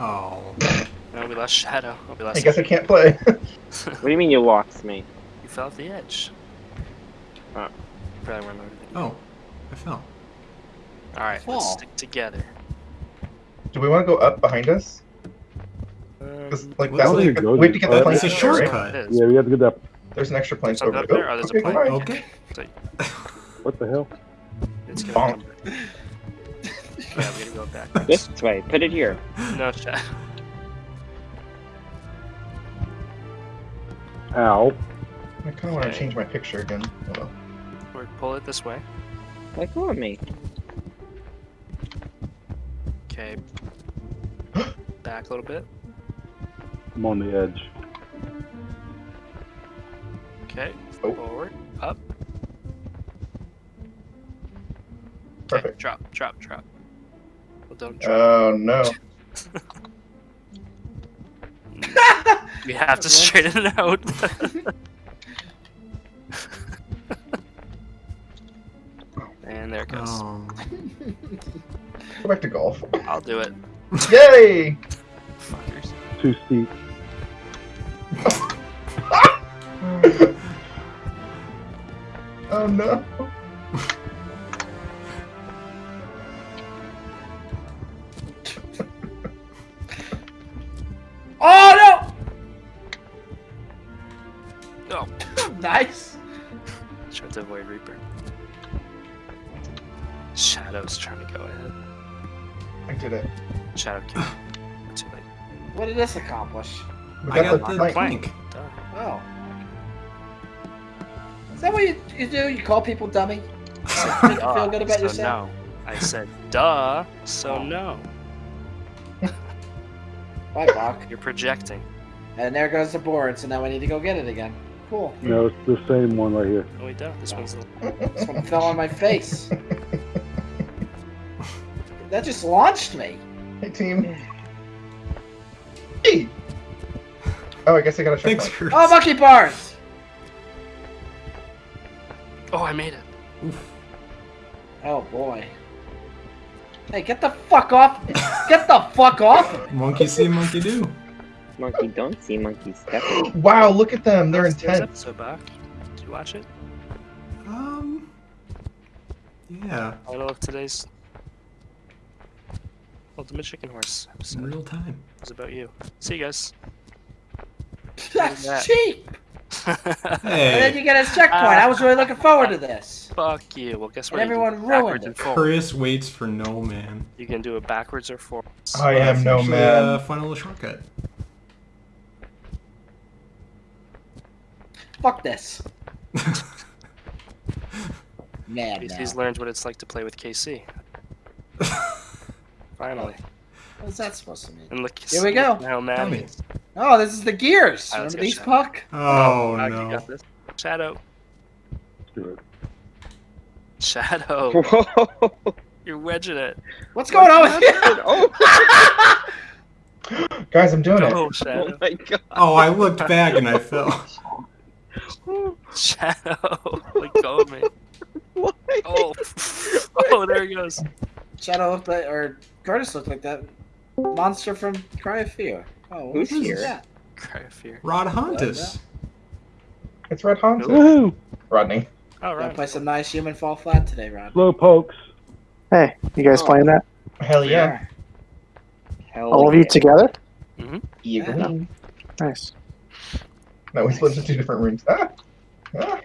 Oh. No, we lost Shadow. Oh, we lost I guess I can't play. What do you mean you lost me? You fell off the edge. Oh. Probably weren't loaded. Oh. I fell. Alright, Fall. let's stick together. Do we want to go up behind us? Um, 'Cause, like Well, that I don't was think like, it we have to get the up. plank. It's a over right? shortcut. Yeah, we have to get that. There's an extra plank Something over there. there? Oh, there's a okay, plank. bye. Okay. What the hell? It's Bonk. gonna come. yeah, we gotta go back. This way. Put it here. No, Shadow. Ow. I kind of want to change my picture again. Hold. Or pull it this way. Like go of me. Okay. Back a little bit. I'm on the edge. Okay. Oh. Forward. Up. Okay. Perfect. Drop, drop, drop. Well, don't drop. Oh no. we have to straighten it out. and there it goes. Oh. Go back to golf. I'll do it. Yay! Fuckers. Too steep. Oh no. Shadow's trying to go ahead. I did it. Shadow killed. Too late. What did this accomplish? We I got the the plank. plank. Duh. Oh. Is that what you, you do? You call people dummy? Make you feel good about so yourself? No. I said duh, so Oh. no. Bye, Bach. You're projecting. And there goes the board, so now I need to go get it again. Cool. No, it's the same one right here. No, we don't. This one's This one fell on my face. That just launched me. Hey team. Hey. Oh, I guess I got a Thanks, checkpoint. Chris. Oh, monkey bars! Oh, I made it. Oof. Oh boy. Hey, get the fuck off! Get the fuck off! Monkey see, monkey do. Monkey don't see, monkey step. Wow, look at them. They're Last year's intense. episode back. Did you watch it? Um. Yeah. Title of today's Ultimate Chicken Horse In episode real time. It was about you. See you guys. That's that. cheap! And then you get a checkpoint. I was really looking forward to this. Fuck you. Well, guess what? And You can everyone do ruined and it. Chris waits for no man. You can do it backwards or forwards. I am It's no actually man. Uh, a little shortcut. Fuck this. Mad He's, now. he's learned what it's like to play with Casey. Finally. What's that supposed to mean? And look. Here we go. look How mad Tell he me. is. Oh, this is the gears. Alright, Remember these, check. Puck? Oh, oh Fuck, you no. got this. Shadow. Let's do it. Shadow. Whoa! You're wedging it. What's going on with you? oh, Guys, I'm doing it. Go, oh Shadow. Oh, my god! Oh, I looked back and I fell. Shadow. Let go of me. Why? Oh. Oh, there he goes. Shadow or Curtis looked like that monster from Cry of Fear. Oh, Who's here? that? Cry of fear. Rod Hontus. It's Rod Hans. Woohoo! Rodney. All Gonna play some nice human fall flat today, Rod. Slow pokes. Hey, you guys Oh. playing that? Hell yeah. Hell All of you yeah. together? Yeah. Nice. No, we split into two different rooms. Ah. Ah.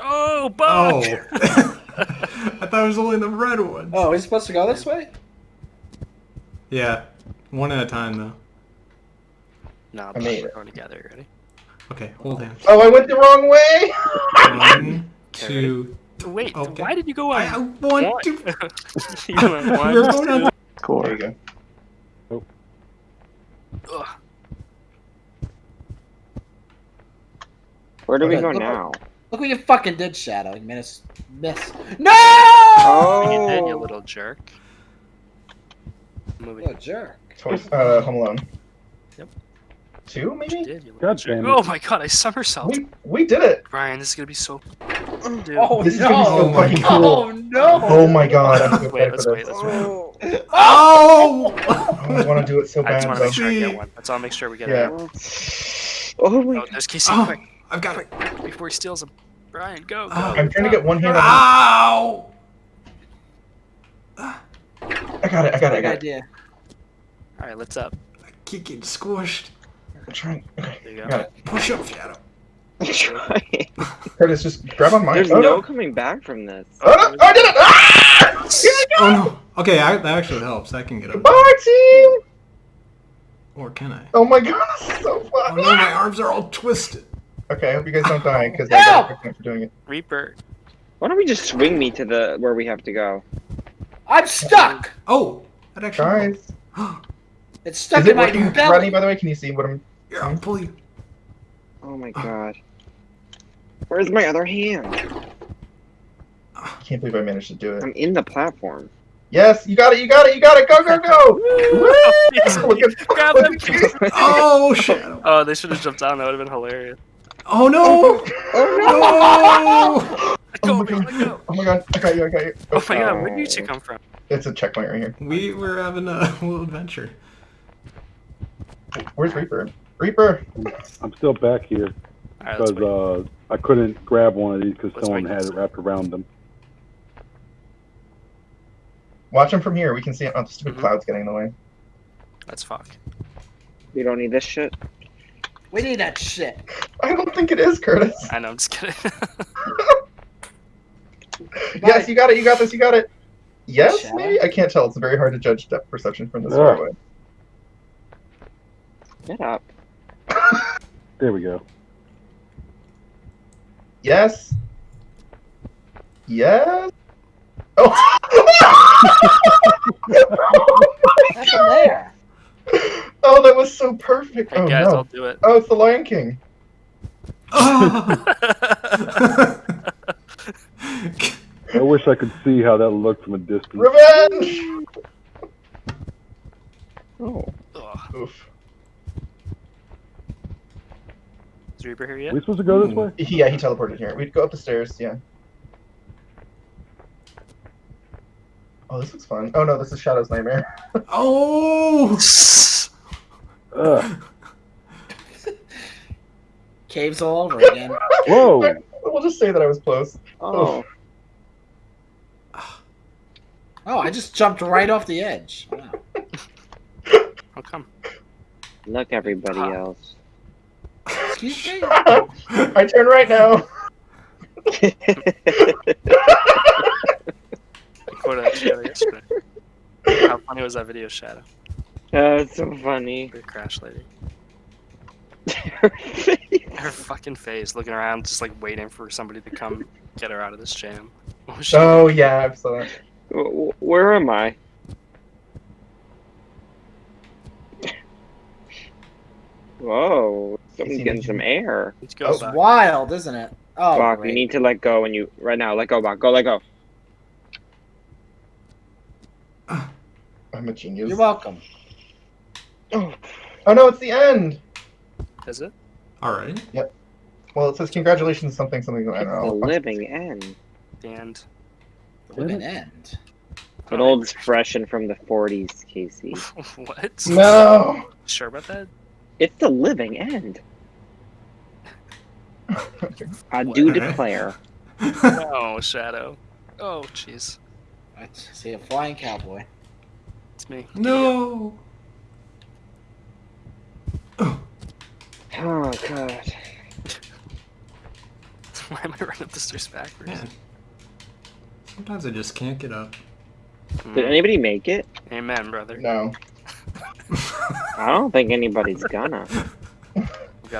Oh, Oh. I thought it was only the red ones. Oh, we supposed to go this way? Yeah. One at a time though. Nah, I Buck, we're it. going together. You Ready? Okay, hold hands. Oh, I went the wrong way. One, Okay, two. Wait, Okay. why did you go I, I on? want One. to. you went one, We're going on. There you go. Ugh. Where do we go look- now? Look what you fucking did, Shadow. You made us miss. No! Oh, You did, you little jerk. Moving. What a jerk. Toys, uh, Home Alone. Yep. Two, maybe? did, God damn it. Oh my god, I somersault. We we did it. Brian, this is gonna be so Dude. Oh This is gonna be so no! fucking cool. Oh no! Oh my god, I'm so Wait, let's wait. Let's wait. Oh! I want to do it so bad. I just bad. want to though. make sure I get one. Let's all make sure we get Yeah. it. Oh my Oh, there's Casey. Oh, Quick, I've got it. quick, before he steals him. Brian, go, go. Oh. I'm trying to get one hand on Ow! I got it, I got it, I got it. idea. All right, let's up. I keep getting squished. I'm trying. Okay, There you go. got it. Push up, Shadow. I'm trying. Curtis, just grab on mine. There's oh, no no. coming back from this. Oh, no. I did it! Ah! Here we go! Oh no. Okay, I, that actually helps. I can get up. Bye, team! Or can I? Oh my god, this is so Oh no, my arms are all twisted. Okay, I hope you guys don't die, because I Help! got a for doing it. Reaper. Why don't we just swing me to the where we have to go? I'm stuck. Oh, that actually. Guys, helped. It's stuck is it in my working? belly. Rodney, by the way, can you see what I'm... Here, I'll pull you. Oh my god. Where's my other hand? I can't believe I managed to do it. I'm in the platform. Yes, you got it, you got it, you got it! Go, go, go! Look at- Grab look him. Oh, Shadow. Oh, they should have jumped down. That would have been hilarious. Oh no! Oh, oh No! Oh go, Oh my god. go. Oh my god, I got you, I got you. Oh my god, where did you two oh. come from? It's a checkpoint right here. We were having a little adventure. Where's Reaper? Reaper! I'm still back here All right, because wait. uh, I couldn't grab one of these because someone had it wrapped around them. Watch them from here, we can see it. Oh, the stupid Mhm. cloud's getting in the way. Let's fuck. We don't need this shit. We need that shit. I don't think it is, Curtis. I know, I'm just kidding. Yes, you got it, you got this, you got it. Yes, Shall maybe? I can't tell. It's very hard to judge depth perception from this Yeah. far away. Get up. There we go. Yes. Yes. Oh. That's in there. oh, that was so perfect. hey oh guys, no. I'll do it. Oh, it's the Lion King. Oh. I wish I could see how that looked from a distance. Revenge. Oh. Ugh. Oof. Is Reaper here Are we supposed to go this Hmm. way? Yeah, he teleported here. We'd go up the stairs. Yeah. Oh, this looks fun. Oh no, this is Shadow's nightmare. oh! Caves all over again. Whoa! We'll just say that I was close. Oh. Oh, I just jumped right off the edge. Wow. How come? Look, everybody else. Excuse me? I turn right now. I that shadow yesterday. How funny was that video, Shadow? oh, it's so funny. The crash lady. Her her fucking face, looking around, just like waiting for somebody to come get her out of this jam. What she? Oh yeah, I saw that. W- Where am I? Whoa, someone's Casey, getting some air. Let's go Oh, It's back. wild, isn't it? Oh, Bach, great. you need to let go and you right now. Let go, Bach. Go, let go. I'm a genius. You're welcome. Oh, Oh no, it's the end. Is it? Alright. Yep. Well, it says congratulations, something, something. I don't know. the living end. The end. The living end. It old's fresh and from the 40s, Casey. what? No. Sure about that? It's the living end. I do declare. oh, Shadow. Oh, jeez. I see a flying cowboy. It's me. no! Oh, God. Why am I running up the stairs backwards? Man. Sometimes I just can't get up. Mm. Did anybody make it? Amen, brother. No. I don't think anybody's gonna. We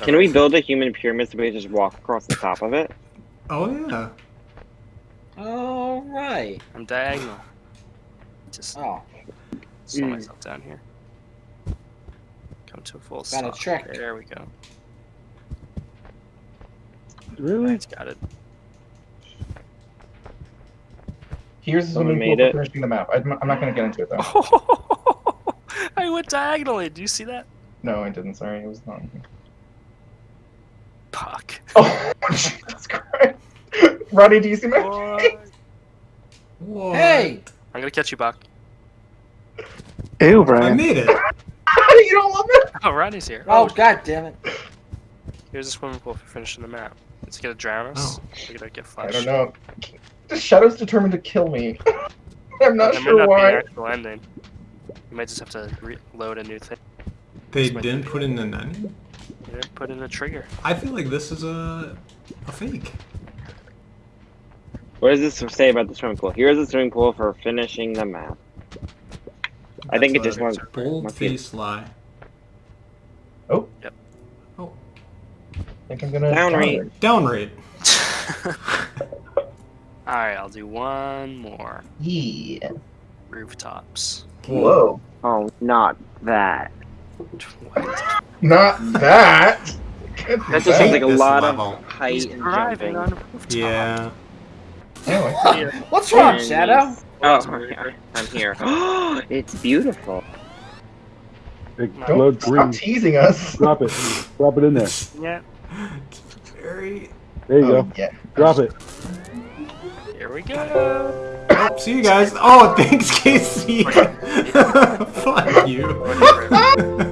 Can we build a human pyramid so we just walk across the top of it? oh yeah. All right. I'm diagonal. Just Oh, slow Mm. myself down here. Come to a full Got a stop. trick. There we go. Really? Nice, got it. Here's the Someone swimming made for it. finishing the map. I'm, I'm not gonna get into it though. I went diagonally. Do you see that? No, I didn't. Sorry, it was not. Puck. Oh, Jesus Christ! Roddy, do you see my What? face? What? Hey! I'm gonna catch you, Buck. Ew, I Brian. made it. you don't love it? Oh, Rodney's here. Oh, god damn it. Here's a swimming pool for finishing the map. Is it gonna drown us? Oh. We're gonna get I don't know. The shadow's determined to kill me. I'm not That might sure not be an why. Actual ending. You might just have to reload a new thing. They didn't put in the nani? You didn't put in a trigger. I feel like this is a a fake. What does this say about the swimming pool? Here's the swimming pool for finishing the map. I think it just a wants. bold must face lie. Oh. Yep. Oh, I think I'm gonna Down down rate. down rate. Alright, I'll do one more. Yeah. Rooftops. Whoa. Oh, not that. What? Not that. That just sounds like a lot level. of height He's and driving jumping. on a rooftop. Yeah. Anyway. What's wrong, And- Shadow? Oh, yeah, I'm here. it's beautiful. Big Don't blood stop green. teasing us. Drop it. Drop it in there. Yeah, It's very. There you Oh, go. yeah. Drop it. here we go. See you guys. Oh, thanks, Casey. Fuck you.